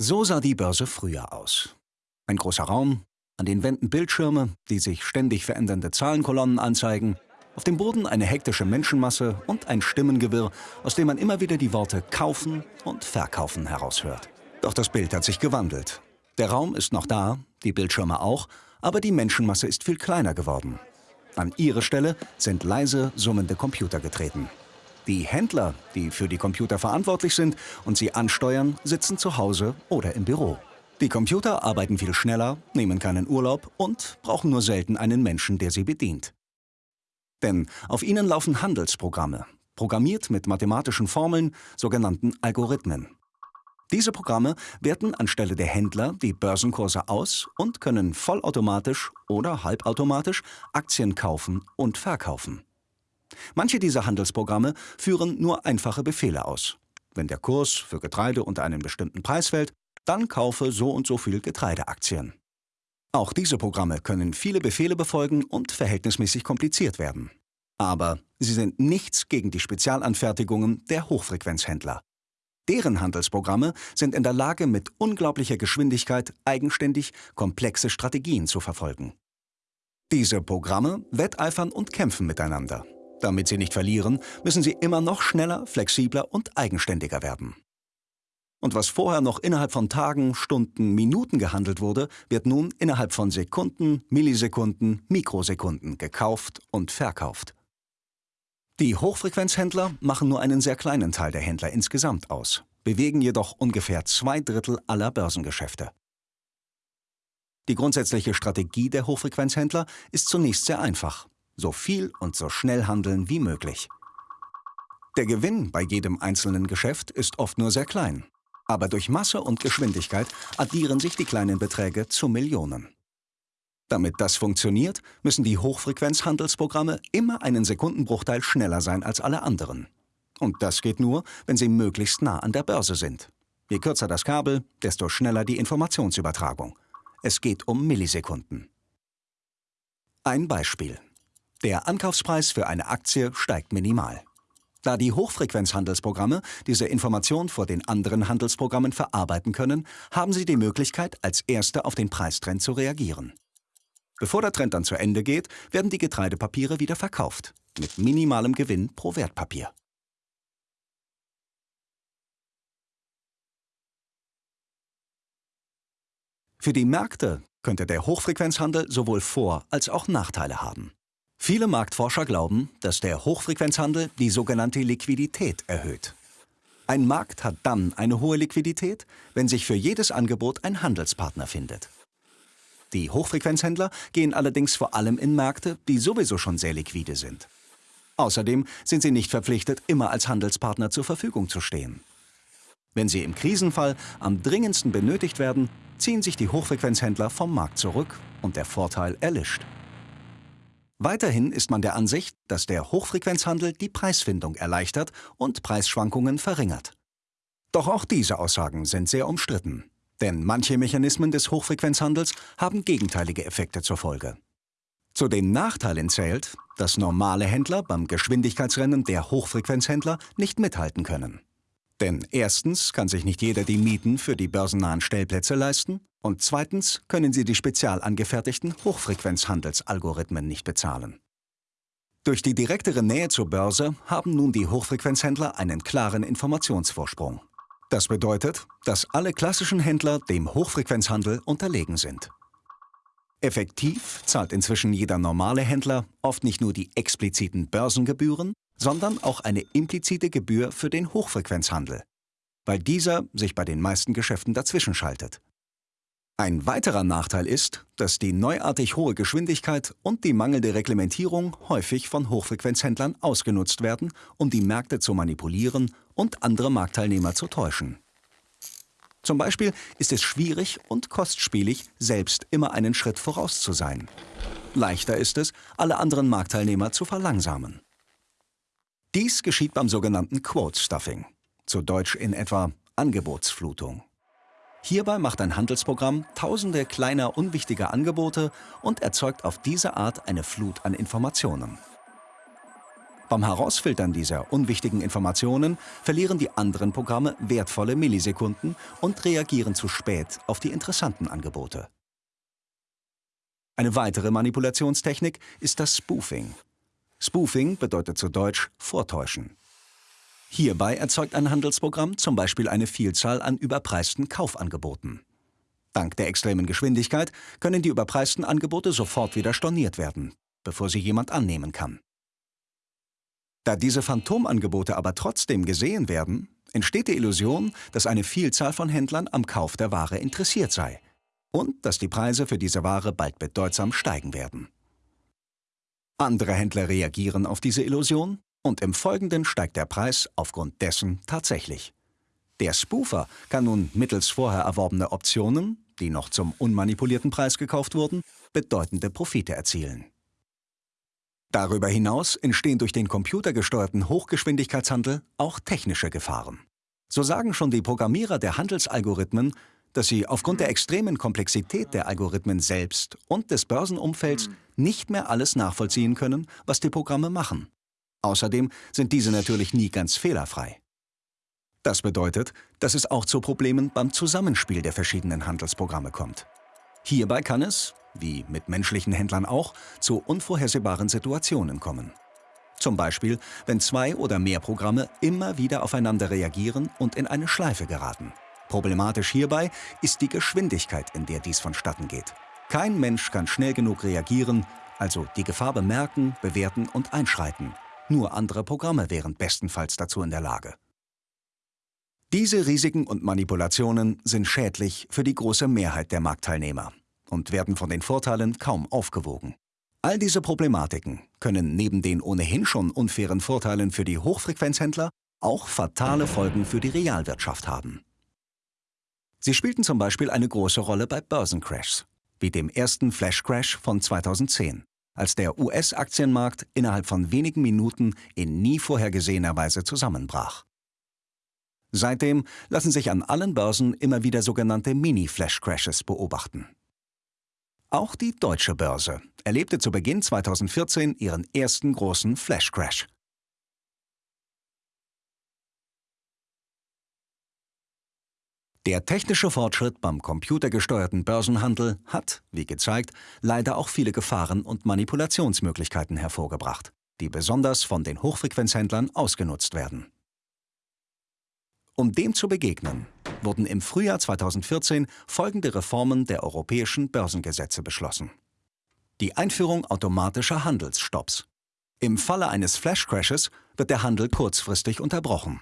So sah die Börse früher aus. Ein großer Raum, an den Wänden Bildschirme, die sich ständig verändernde Zahlenkolonnen anzeigen, auf dem Boden eine hektische Menschenmasse und ein Stimmengewirr, aus dem man immer wieder die Worte kaufen und verkaufen heraushört. Doch das Bild hat sich gewandelt. Der Raum ist noch da, die Bildschirme auch, aber die Menschenmasse ist viel kleiner geworden. An ihre Stelle sind leise summende Computer getreten. Die Händler, die für die Computer verantwortlich sind und sie ansteuern, sitzen zu Hause oder im Büro. Die Computer arbeiten viel schneller, nehmen keinen Urlaub und brauchen nur selten einen Menschen, der sie bedient. Denn auf ihnen laufen Handelsprogramme, programmiert mit mathematischen Formeln, sogenannten Algorithmen. Diese Programme werten anstelle der Händler die Börsenkurse aus und können vollautomatisch oder halbautomatisch Aktien kaufen und verkaufen. Manche dieser Handelsprogramme führen nur einfache Befehle aus. Wenn der Kurs für Getreide unter einen bestimmten Preis fällt, dann kaufe so und so viel Getreideaktien. Auch diese Programme können viele Befehle befolgen und verhältnismäßig kompliziert werden. Aber sie sind nichts gegen die Spezialanfertigungen der Hochfrequenzhändler. Deren Handelsprogramme sind in der Lage, mit unglaublicher Geschwindigkeit eigenständig komplexe Strategien zu verfolgen. Diese Programme wetteifern und kämpfen miteinander. Damit sie nicht verlieren, müssen sie immer noch schneller, flexibler und eigenständiger werden. Und was vorher noch innerhalb von Tagen, Stunden, Minuten gehandelt wurde, wird nun innerhalb von Sekunden, Millisekunden, Mikrosekunden gekauft und verkauft. Die Hochfrequenzhändler machen nur einen sehr kleinen Teil der Händler insgesamt aus, bewegen jedoch ungefähr zwei Drittel aller Börsengeschäfte. Die grundsätzliche Strategie der Hochfrequenzhändler ist zunächst sehr einfach so viel und so schnell handeln wie möglich. Der Gewinn bei jedem einzelnen Geschäft ist oft nur sehr klein. Aber durch Masse und Geschwindigkeit addieren sich die kleinen Beträge zu Millionen. Damit das funktioniert, müssen die Hochfrequenzhandelsprogramme immer einen Sekundenbruchteil schneller sein als alle anderen. Und das geht nur, wenn sie möglichst nah an der Börse sind. Je kürzer das Kabel, desto schneller die Informationsübertragung. Es geht um Millisekunden. Ein Beispiel. Der Ankaufspreis für eine Aktie steigt minimal. Da die Hochfrequenzhandelsprogramme diese Information vor den anderen Handelsprogrammen verarbeiten können, haben sie die Möglichkeit, als Erste auf den Preistrend zu reagieren. Bevor der Trend dann zu Ende geht, werden die Getreidepapiere wieder verkauft, mit minimalem Gewinn pro Wertpapier. Für die Märkte könnte der Hochfrequenzhandel sowohl Vor- als auch Nachteile haben. Viele Marktforscher glauben, dass der Hochfrequenzhandel die sogenannte Liquidität erhöht. Ein Markt hat dann eine hohe Liquidität, wenn sich für jedes Angebot ein Handelspartner findet. Die Hochfrequenzhändler gehen allerdings vor allem in Märkte, die sowieso schon sehr liquide sind. Außerdem sind sie nicht verpflichtet, immer als Handelspartner zur Verfügung zu stehen. Wenn sie im Krisenfall am dringendsten benötigt werden, ziehen sich die Hochfrequenzhändler vom Markt zurück und der Vorteil erlischt. Weiterhin ist man der Ansicht, dass der Hochfrequenzhandel die Preisfindung erleichtert und Preisschwankungen verringert. Doch auch diese Aussagen sind sehr umstritten. Denn manche Mechanismen des Hochfrequenzhandels haben gegenteilige Effekte zur Folge. Zu den Nachteilen zählt, dass normale Händler beim Geschwindigkeitsrennen der Hochfrequenzhändler nicht mithalten können. Denn erstens kann sich nicht jeder die Mieten für die börsennahen Stellplätze leisten und zweitens können sie die spezial angefertigten Hochfrequenzhandelsalgorithmen nicht bezahlen. Durch die direktere Nähe zur Börse haben nun die Hochfrequenzhändler einen klaren Informationsvorsprung. Das bedeutet, dass alle klassischen Händler dem Hochfrequenzhandel unterlegen sind. Effektiv zahlt inzwischen jeder normale Händler oft nicht nur die expliziten Börsengebühren, sondern auch eine implizite Gebühr für den Hochfrequenzhandel, weil dieser sich bei den meisten Geschäften dazwischen schaltet. Ein weiterer Nachteil ist, dass die neuartig hohe Geschwindigkeit und die mangelnde Reglementierung häufig von Hochfrequenzhändlern ausgenutzt werden, um die Märkte zu manipulieren und andere Marktteilnehmer zu täuschen. Zum Beispiel ist es schwierig und kostspielig, selbst immer einen Schritt voraus zu sein. Leichter ist es, alle anderen Marktteilnehmer zu verlangsamen. Dies geschieht beim sogenannten Quote Stuffing, zu Deutsch in etwa Angebotsflutung. Hierbei macht ein Handelsprogramm tausende kleiner unwichtiger Angebote und erzeugt auf diese Art eine Flut an Informationen. Beim Herausfiltern dieser unwichtigen Informationen verlieren die anderen Programme wertvolle Millisekunden und reagieren zu spät auf die interessanten Angebote. Eine weitere Manipulationstechnik ist das Spoofing. Spoofing bedeutet zu Deutsch Vortäuschen. Hierbei erzeugt ein Handelsprogramm zum Beispiel eine Vielzahl an überpreisten Kaufangeboten. Dank der extremen Geschwindigkeit können die überpreisten Angebote sofort wieder storniert werden, bevor sie jemand annehmen kann. Da diese Phantomangebote aber trotzdem gesehen werden, entsteht die Illusion, dass eine Vielzahl von Händlern am Kauf der Ware interessiert sei und dass die Preise für diese Ware bald bedeutsam steigen werden. Andere Händler reagieren auf diese Illusion und im Folgenden steigt der Preis aufgrund dessen tatsächlich. Der Spoofer kann nun mittels vorher erworbener Optionen, die noch zum unmanipulierten Preis gekauft wurden, bedeutende Profite erzielen. Darüber hinaus entstehen durch den computergesteuerten Hochgeschwindigkeitshandel auch technische Gefahren. So sagen schon die Programmierer der Handelsalgorithmen, dass sie aufgrund der extremen Komplexität der Algorithmen selbst und des Börsenumfelds nicht mehr alles nachvollziehen können, was die Programme machen. Außerdem sind diese natürlich nie ganz fehlerfrei. Das bedeutet, dass es auch zu Problemen beim Zusammenspiel der verschiedenen Handelsprogramme kommt. Hierbei kann es, wie mit menschlichen Händlern auch, zu unvorhersehbaren Situationen kommen. Zum Beispiel, wenn zwei oder mehr Programme immer wieder aufeinander reagieren und in eine Schleife geraten. Problematisch hierbei ist die Geschwindigkeit, in der dies vonstatten geht. Kein Mensch kann schnell genug reagieren, also die Gefahr bemerken, bewerten und einschreiten. Nur andere Programme wären bestenfalls dazu in der Lage. Diese Risiken und Manipulationen sind schädlich für die große Mehrheit der Marktteilnehmer und werden von den Vorteilen kaum aufgewogen. All diese Problematiken können neben den ohnehin schon unfairen Vorteilen für die Hochfrequenzhändler auch fatale Folgen für die Realwirtschaft haben. Sie spielten zum Beispiel eine große Rolle bei Börsencrashs, wie dem ersten Flash-Crash von 2010 als der US-Aktienmarkt innerhalb von wenigen Minuten in nie vorhergesehener Weise zusammenbrach. Seitdem lassen sich an allen Börsen immer wieder sogenannte Mini-Flash-Crashes beobachten. Auch die deutsche Börse erlebte zu Beginn 2014 ihren ersten großen Flash-Crash. Der technische Fortschritt beim computergesteuerten Börsenhandel hat, wie gezeigt, leider auch viele Gefahren und Manipulationsmöglichkeiten hervorgebracht, die besonders von den Hochfrequenzhändlern ausgenutzt werden. Um dem zu begegnen, wurden im Frühjahr 2014 folgende Reformen der europäischen Börsengesetze beschlossen. Die Einführung automatischer Handelsstopps. Im Falle eines Flash-Crashes wird der Handel kurzfristig unterbrochen.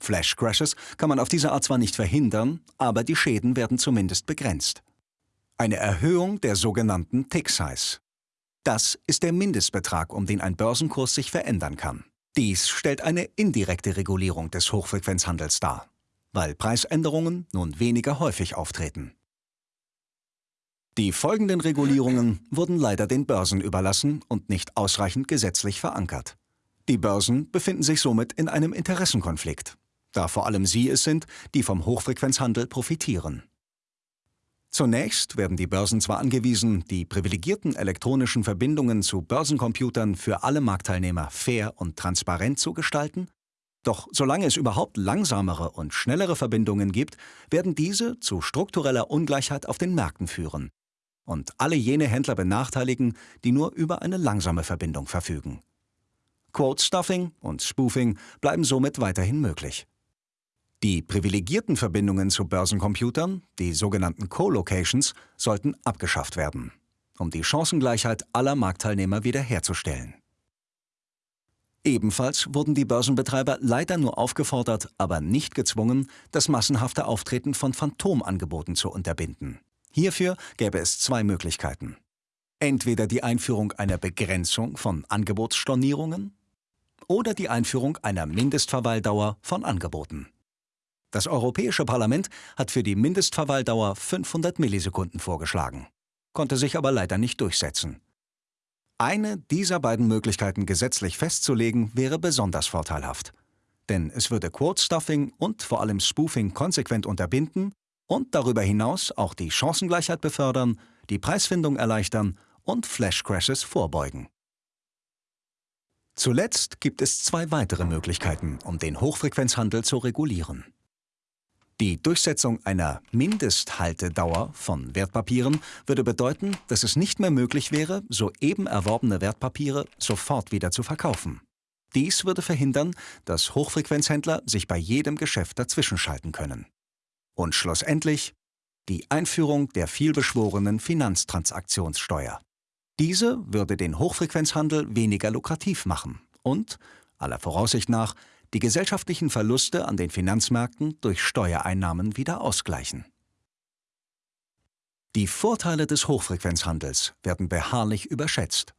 Flash-Crashes kann man auf diese Art zwar nicht verhindern, aber die Schäden werden zumindest begrenzt. Eine Erhöhung der sogenannten Tick-Size. Das ist der Mindestbetrag, um den ein Börsenkurs sich verändern kann. Dies stellt eine indirekte Regulierung des Hochfrequenzhandels dar, weil Preisänderungen nun weniger häufig auftreten. Die folgenden Regulierungen wurden leider den Börsen überlassen und nicht ausreichend gesetzlich verankert. Die Börsen befinden sich somit in einem Interessenkonflikt da vor allem sie es sind, die vom Hochfrequenzhandel profitieren. Zunächst werden die Börsen zwar angewiesen, die privilegierten elektronischen Verbindungen zu Börsencomputern für alle Marktteilnehmer fair und transparent zu gestalten, doch solange es überhaupt langsamere und schnellere Verbindungen gibt, werden diese zu struktureller Ungleichheit auf den Märkten führen und alle jene Händler benachteiligen, die nur über eine langsame Verbindung verfügen. Quote-Stuffing und Spoofing bleiben somit weiterhin möglich. Die privilegierten Verbindungen zu Börsencomputern, die sogenannten Co-Locations, sollten abgeschafft werden, um die Chancengleichheit aller Marktteilnehmer wiederherzustellen. Ebenfalls wurden die Börsenbetreiber leider nur aufgefordert, aber nicht gezwungen, das massenhafte Auftreten von Phantomangeboten zu unterbinden. Hierfür gäbe es zwei Möglichkeiten. Entweder die Einführung einer Begrenzung von Angebotsstornierungen oder die Einführung einer Mindestverweildauer von Angeboten. Das Europäische Parlament hat für die Mindestverweildauer 500 Millisekunden vorgeschlagen, konnte sich aber leider nicht durchsetzen. Eine dieser beiden Möglichkeiten gesetzlich festzulegen, wäre besonders vorteilhaft. Denn es würde Quote-Stuffing und vor allem Spoofing konsequent unterbinden und darüber hinaus auch die Chancengleichheit befördern, die Preisfindung erleichtern und Flash-Crashes vorbeugen. Zuletzt gibt es zwei weitere Möglichkeiten, um den Hochfrequenzhandel zu regulieren. Die Durchsetzung einer Mindesthaltedauer von Wertpapieren würde bedeuten, dass es nicht mehr möglich wäre, soeben erworbene Wertpapiere sofort wieder zu verkaufen. Dies würde verhindern, dass Hochfrequenzhändler sich bei jedem Geschäft dazwischenschalten können. Und schlussendlich die Einführung der vielbeschworenen Finanztransaktionssteuer. Diese würde den Hochfrequenzhandel weniger lukrativ machen und, aller Voraussicht nach, die gesellschaftlichen Verluste an den Finanzmärkten durch Steuereinnahmen wieder ausgleichen. Die Vorteile des Hochfrequenzhandels werden beharrlich überschätzt,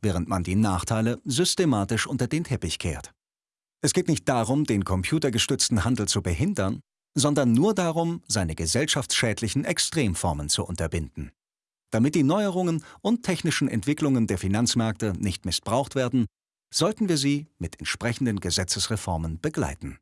während man die Nachteile systematisch unter den Teppich kehrt. Es geht nicht darum, den computergestützten Handel zu behindern, sondern nur darum, seine gesellschaftsschädlichen Extremformen zu unterbinden. Damit die Neuerungen und technischen Entwicklungen der Finanzmärkte nicht missbraucht werden, sollten wir sie mit entsprechenden Gesetzesreformen begleiten.